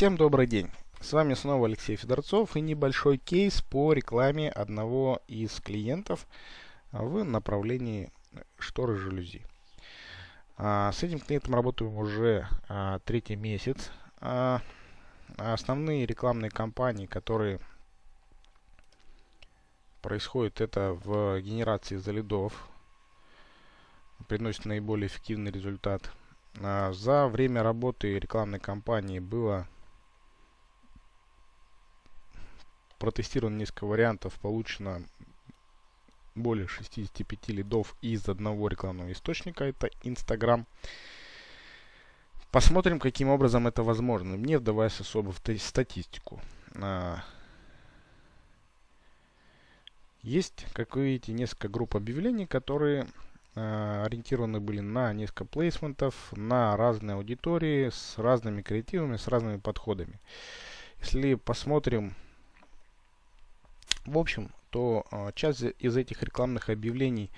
Всем добрый день! С вами снова Алексей Федорцов и небольшой кейс по рекламе одного из клиентов в направлении шторы жалюзи. А, с этим клиентом работаем уже а, третий месяц. А, основные рекламные кампании, которые происходят, это в генерации залидов, приносит наиболее эффективный результат. За время работы рекламной кампании было протестировано несколько вариантов, получено более 65 лидов из одного рекламного источника, это Instagram. Посмотрим, каким образом это возможно, не вдаваясь особо в статистику. А, есть, как вы видите, несколько групп объявлений, которые э, ориентированы были на несколько плейсментов, на разные аудитории, с разными креативами, с разными подходами. Если посмотрим в общем, то э, часть из этих рекламных объявлений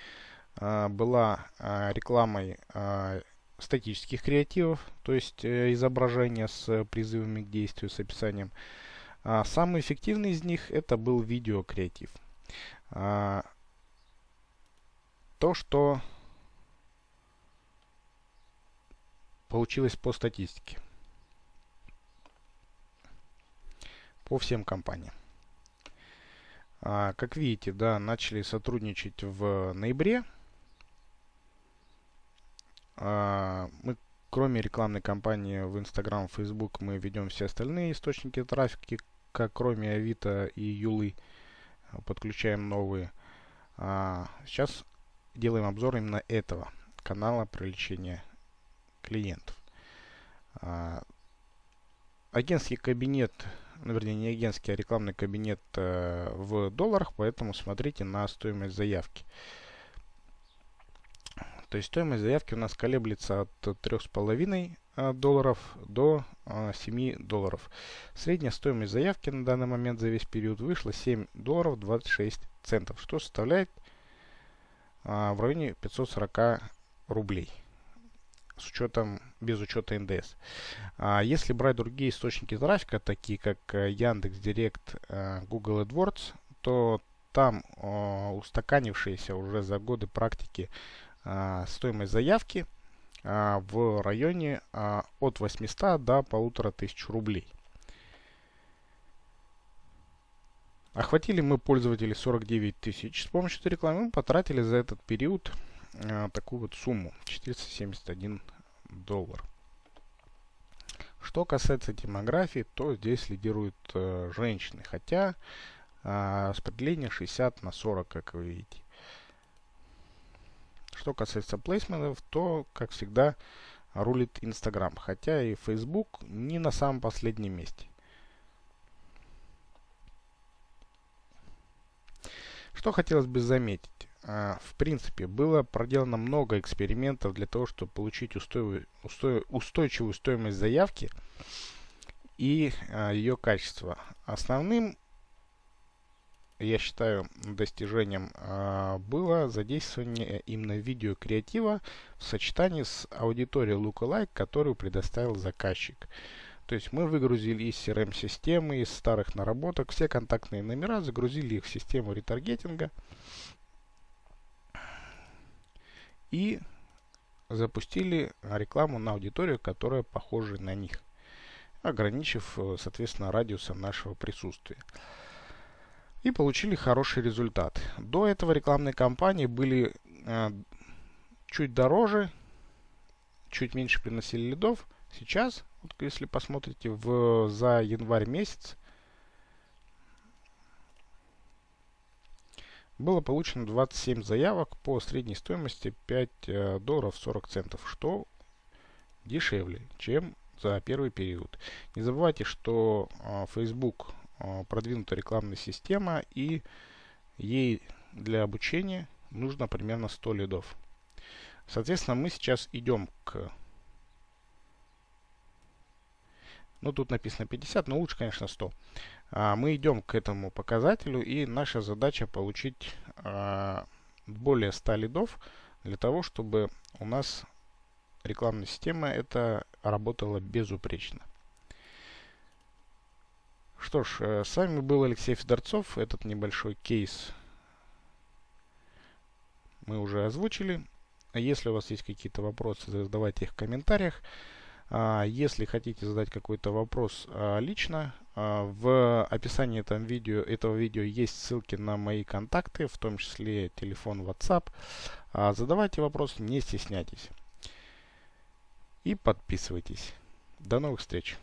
э, была э, рекламой статических креативов, то есть изображения с призывами к действию, с описанием. А самый эффективный из них это был видеокреатив. То, что получилось по статистике. По всем компаниям. А, как видите, да, начали сотрудничать в ноябре. А, мы, кроме рекламной кампании в Instagram, Facebook, мы ведем все остальные источники трафика, как кроме Авито и Юлы. Подключаем новые. А, сейчас делаем обзор именно этого канала привлечения клиентов. Агентский кабинет ну, вернее, не агентский, а рекламный кабинет э, в долларах, поэтому смотрите на стоимость заявки. То есть стоимость заявки у нас колеблется от 3,5 э, долларов до э, 7 долларов. Средняя стоимость заявки на данный момент за весь период вышла 7 долларов 26 центов, что составляет э, в районе 540 рублей с учетом, без учета НДС. А если брать другие источники трафика, такие как э, Яндекс Директ, э, Google AdWords, то там устаканившаяся уже за годы практики стоимость заявки в районе от 800 до 1500 рублей. Охватили мы пользователей 49 тысяч. С помощью этой рекламы мы потратили за этот период э, такую вот сумму 471 доллар. Что касается демографии, то здесь лидируют э, женщины, хотя э, распределение 60 на 40, как вы видите. Что касается плейсментов, то, как всегда, рулит Instagram, хотя и Facebook не на самом последнем месте. Что хотелось бы заметить. А, в принципе, было проделано много экспериментов для того, чтобы получить устой, устой, устойчивую стоимость заявки и а, ее качество. Основным, я считаю, достижением а, было задействование именно видеокреатива в сочетании с аудиторией Lookalike, которую предоставил заказчик. То есть мы выгрузили из CRM-системы, из старых наработок все контактные номера, загрузили их в систему ретаргетинга и запустили рекламу на аудиторию, которая похожа на них, ограничив, э, соответственно, радиусом нашего присутствия. И получили хороший результат. До этого рекламные кампании были э, чуть дороже, чуть меньше приносили лидов. Сейчас, вот если посмотрите в, за январь месяц, было получено 27 заявок по средней стоимости 5 э, долларов 40 центов, что дешевле, чем за первый период. Не забывайте, что э, Facebook э, продвинутая рекламная система и ей для обучения нужно примерно 100 лидов. Соответственно, мы сейчас идем к... Ну, тут написано 50, но лучше, конечно, 100. А, мы идем к этому показателю, и наша задача получить а, более 100 лидов для того, чтобы у нас рекламная система это работала безупречно. Что ж, э, с вами был Алексей Федорцов. Этот небольшой кейс мы уже озвучили. Если у вас есть какие-то вопросы, задавайте их в комментариях. А, если хотите задать какой-то вопрос а, лично, а, в описании этого видео, этого видео есть ссылки на мои контакты, в том числе телефон WhatsApp. Задавайте вопросы, не стесняйтесь. И подписывайтесь. До новых встреч!